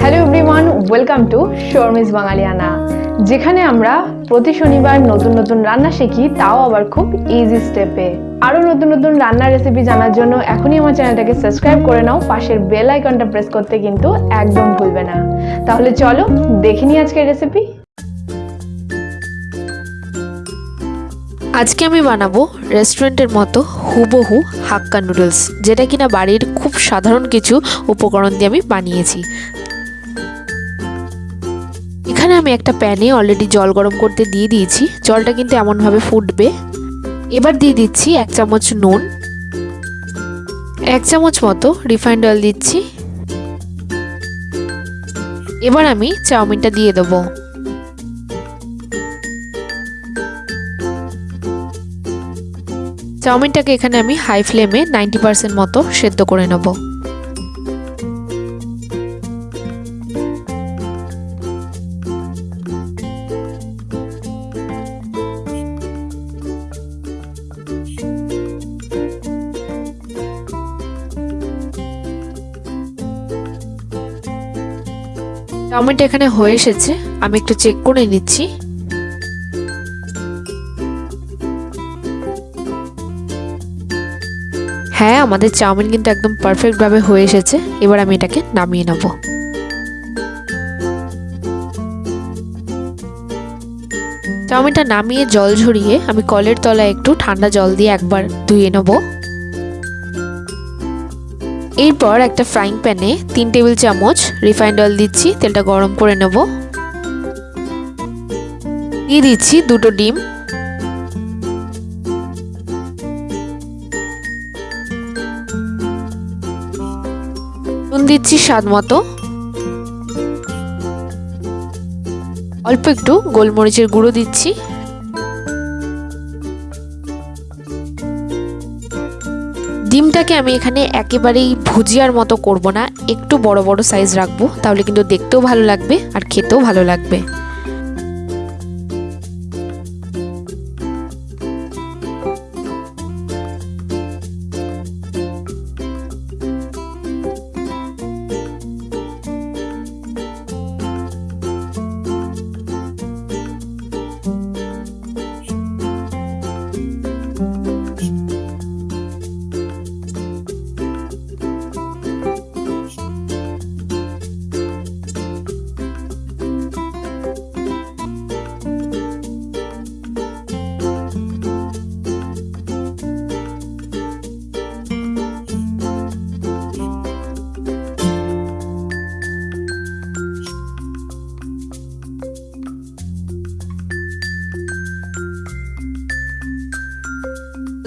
Hello everyone welcome to Sharmi's Bangaliyana যেখানে আমরা প্রতি শনিবার নতুন নতুন রান্না শিখি, তাও আবার খুব ইজি স্টেপে আরও নতুন নতুন রান্নার রেসিপি জানার জন্য এখনই আমার চ্যানেলটাকে সাবস্ক্রাইব করে নাও, পাশের বেল আইকনটা প্রেস করতে কিন্তু একদম ভুলবে না। তাহলে চলো দেখে নিই আজকের রেসিপি আজকে আমি বানাবো রেস্টুরেন্টের মতো হুবহু হাক্কা নুডলস যেটা কিনা বাড়ির খুব সাধারণ কিছু উপকরণ দিয়ে আমি বানিয়েছি। এখানে আমি একটা প্যানে অলরেডি জল গরম করতে দিয়ে দিয়েছি। জলটা কিন্তু এমনভাবে ফুটবে। এবার দিয়ে দিচ্ছি এক চামচ নুন। এক চামচ মতো রিফাইন্ড অয়েল দিচ্ছি। এবার আমি চাউমিনটা দিয়ে দেবো। চাউমিনটাকে এখানে আমি হাই ফ্লেমে নাইনটি পার্সেন্ট মতো সেদ্ধ করে নেব। চাউমিনটা এখানে হয়ে এসেছে। আমি একটু চেক করে নিচ্ছি। হ্যাঁ আমাদের চাউমিন কিন্তু একদম পারফেক্টভাবে হয়ে এসেছে। এবার আমি এটাকে নামিয়ে নেব। চাউমিনটা নামিয়ে জল ঝরিয়ে আমি কলের তলায় একটু ঠান্ডা জল দিয়ে একবার ধুয়ে নেব। এরপর একটা ফ্রাইং প্যানে তিন টেবিল চামচ রিফাইন্ড অয়েল দিচ্ছি, তেলটা গরম করে নেব। দিয়ে দিচ্ছি দুটো ডিম। নুন দিচ্ছি স্বাদ মতো। অল্প একটু গোলমরিচের গুঁড়ো দিচ্ছি। ডিমটাকে আমি এখানে একেবারেই ভুজিয়ার মতো করব না। একটু বড় বড় সাইজ রাখব, তাহলে কিন্তু দেখতেও ভালো লাগবে আর খেতেও ভালো লাগবে।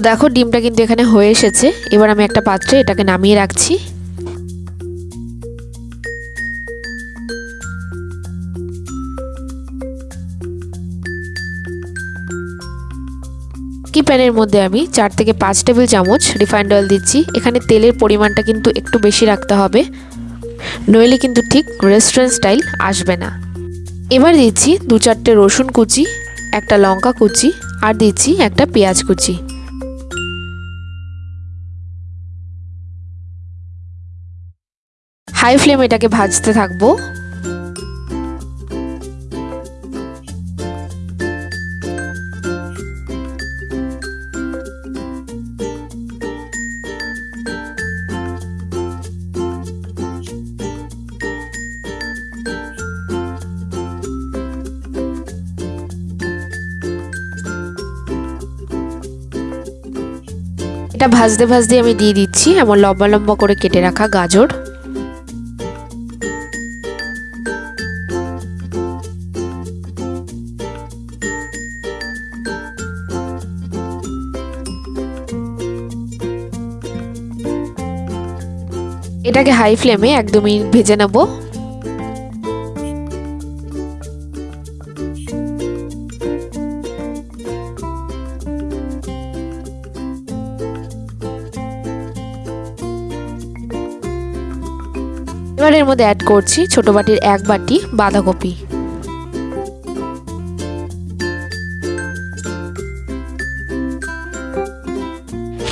দেখো, ডিমটা কিন্তু এখানে হয়ে এসেছে। এবার আমি একটা পাত্রে এটাকে নামিয়ে রাখছি। কি প্যানের মধ্যে আমি চার থেকে পাঁচ টেবিল চামচ রিফাইন্ড অয়েল দিচ্ছি। এখানে তেলের পরিমাণটা কিন্তু একটু বেশি রাখতে হবে। নইলে কিন্তু ঠিক রেস্টুরেন্ট স্টাইল আসবে না। এবার দিচ্ছি দু চারটে রসুন কুচি, একটা লঙ্কা কুচি আর দিচ্ছি একটা পেঁয়াজ কুচি। হাই ফ্লেম এটাকে ভাজতে থাকব। এটা ভাজতে ভাজতে আমি দিয়ে দিচ্ছি, এমন লম্বা লম্বা করে কেটে রাখা গাজর। এটাকে হাই ফ্লেমে একদমই ভেজে নেব। এবার এর মধ্যে অ্যাড করছি ছোট বাটির এক বাটি বাঁধাকপি।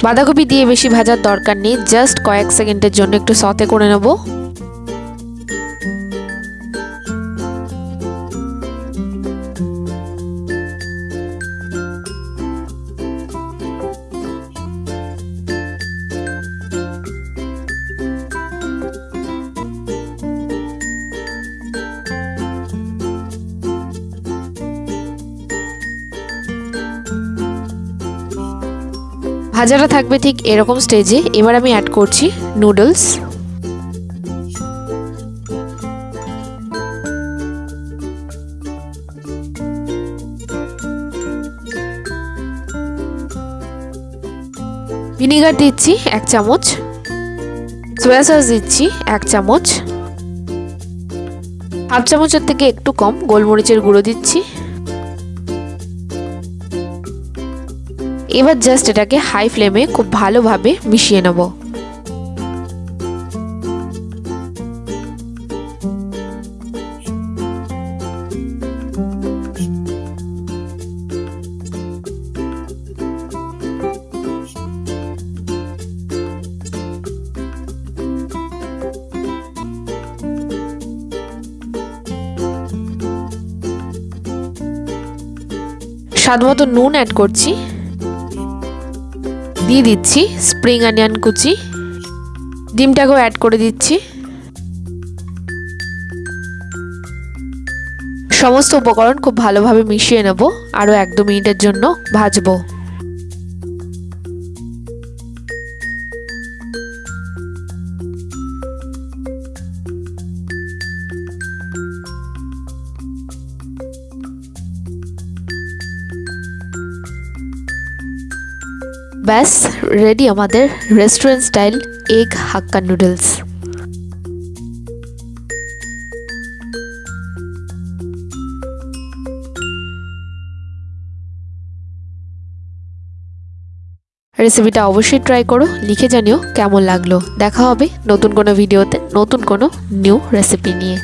বাঁধাকপি দিয়ে বেশি ভাজার দরকার নেই জাস্ট কয়েক সেকেন্ডের জন্য একটু সতে করে নেব। ভাজাটা থাকবে ঠিক এরকম স্টেজে এবার আমি অ্যাড করছি নুডলস ভিনিগার দিচ্ছি এক চামচ। সোয়া সস দিচ্ছি এক চামচ। হাফ চামচের থেকে একটু কম গোলমরিচের গুঁড়ো দিচ্ছি। এবার জাস্ট এটাকে হাই ফ্লেমে খুব ভালোভাবে মিশিয়ে নেব। স্বাদ মতো নুন অ্যাড করছি। দিয়ে দিচ্ছি স্প্রিং অনিয়ন কুচি। ডিমটাকেও অ্যাড করে দিচ্ছি। সমস্ত উপকরণ খুব ভালোভাবে মিশিয়ে নেব, আরও এক দু মিনিটের জন্য ভাজবো। ব্যাস রেডি আমাদের restaurant style egg hakka noodles রেসিপিটা অবশ্যই ট্রাই করো, লিখে জানিও কেমন লাগল। দেখা হবে নতুন কোনো ভিডিওতে নতুন কোনো নিউ রেসিপি নিয়ে।